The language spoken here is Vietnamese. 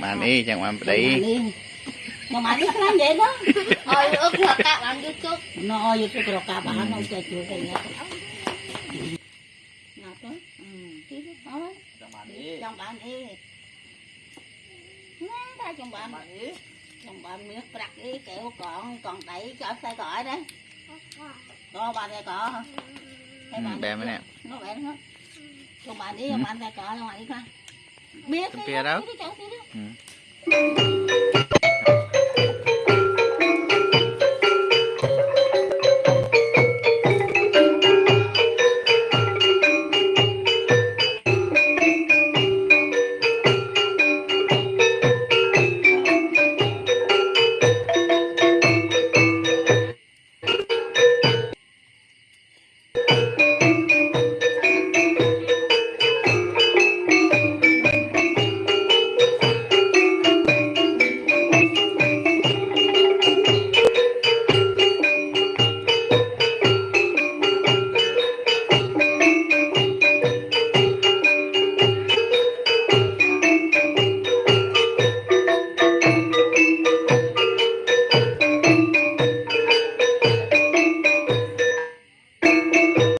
bạn đi chẳng bạn Đi. đi Mà mà đi làm vậy đó. Ôi, ước là các bạn đi chút. Nó vô cái cả bà nó chơi chưa cái nhá. Nào tới. Ừ, nữa thôi. chẳng bạn đi Chồng bạn đi. Nói ra chồng bạn. Chồng bạn miếng đặt đi kẹo còn còn đẩy cho xe cõi đấy. Có bà đây có hả? Ừ, đi mới nè Nó bẻ nó. Chồng bạn đi, chồng bạn tay cõi, chồng bạn đi coi. Biết chỗ tí đi. Ừ.